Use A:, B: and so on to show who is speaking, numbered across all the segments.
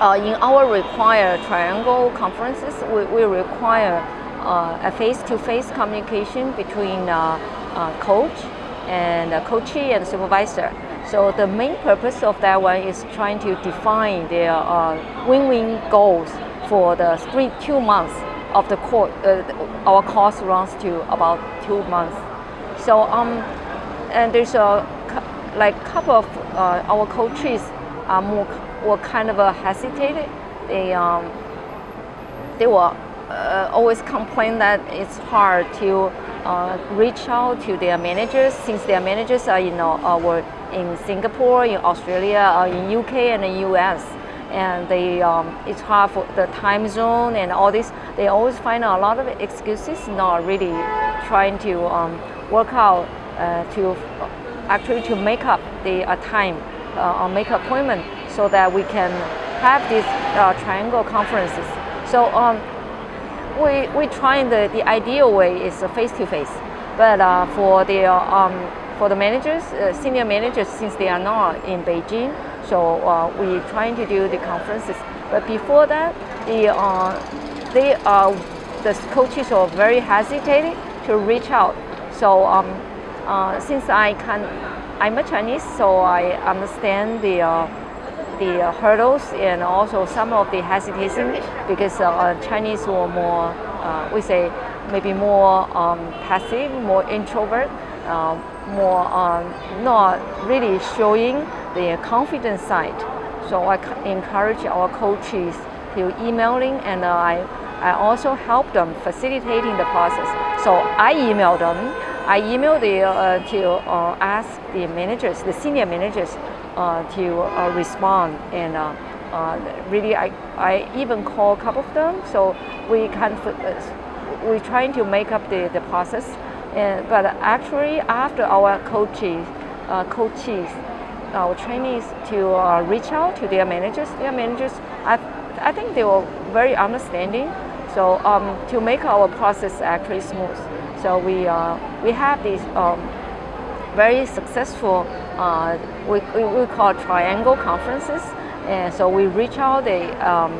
A: uh, in our required triangle conferences, we, we require uh, a face-to-face -face communication between uh, uh, coach and coachee and supervisor. So the main purpose of that one is trying to define their win-win goals for the three, two months of the course. our course runs to about two months. So um, and there's a like couple of our coaches are more were kind of hesitated. They um, they were uh, always complain that it's hard to uh, reach out to their managers since their managers are you know uh, were in Singapore, in Australia, uh, in UK and the US and they um, it's hard for the time zone and all this. They always find a lot of excuses not really trying to um, work out uh, to actually to make up the uh, time uh, or make appointment so that we can have these uh, triangle conferences. So um, we we trying the, the ideal way is face to face, but uh, for the um, for the managers, uh, senior managers, since they are not in Beijing, so uh, we trying to do the conferences. But before that, the uh, they are the coaches are very hesitating to reach out. So um, uh, since I can, I'm a Chinese, so I understand the the hurdles and also some of the hesitation because uh, Chinese were more, uh, we say, maybe more um, passive, more introvert, uh, more um, not really showing the confident side. So I encourage our coaches to emailing and I, I also help them facilitating the process. So I email them, I emailed the, uh, to ask the managers, the senior managers uh, to uh, respond and uh, really I, I even call a couple of them so we can we're trying to make up the, the process and, but actually after our coaches coaches our trainees to uh, reach out to their managers. Their managers, I, I think they were very understanding. So um, to make our process actually smooth. So we, uh, we have these um, very successful, uh, we, we, call triangle conferences. And so we reach out the, um,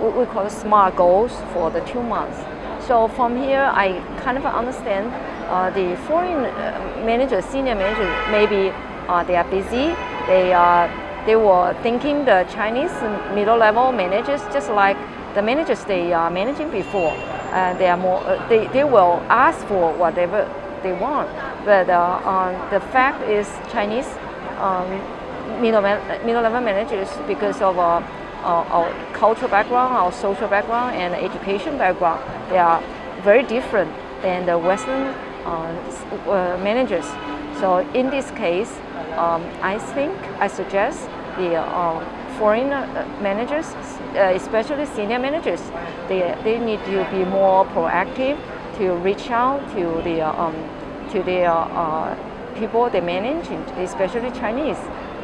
A: we call SMART goals for the two months. So from here, I kind of understand uh, the foreign uh, managers, senior managers, maybe uh, they are busy. They, uh, they were thinking the Chinese middle level managers just like the managers they are managing before. They are more, uh, they, they will ask for whatever they want. But uh, um, the fact is Chinese um, middle, middle level managers, because of uh, our, our cultural background, our social background, and education background, they are very different than the Western uh, uh managers. So in this case, um, I think, I suggest the foreign uh, managers, especially senior managers, they, they need to be more proactive to reach out to the um, to their uh, people they manage, especially Chinese,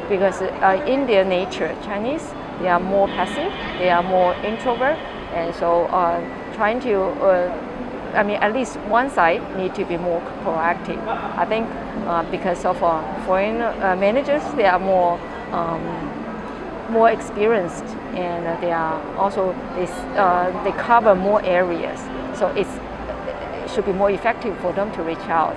A: because uh, in their nature, Chinese they are more passive, they are more introvert, and so uh, trying to uh, I mean, at least one side need to be more proactive. I think uh, because of uh, foreign uh, managers, they are more um, more experienced, and they are also they, uh, they cover more areas. So it's should be more effective for them to reach out.